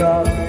생각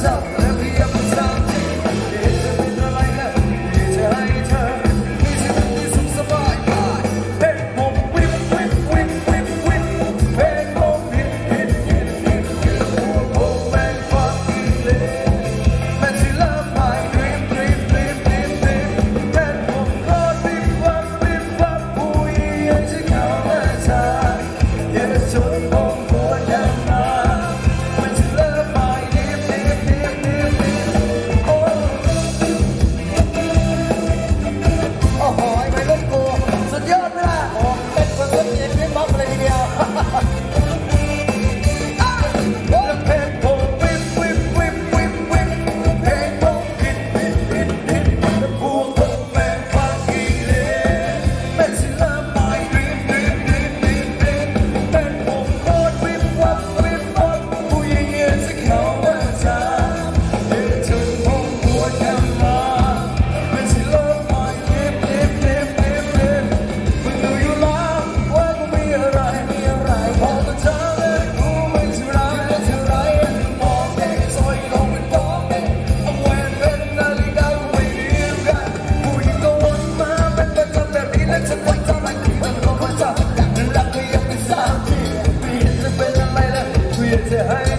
So. Bitte, hey!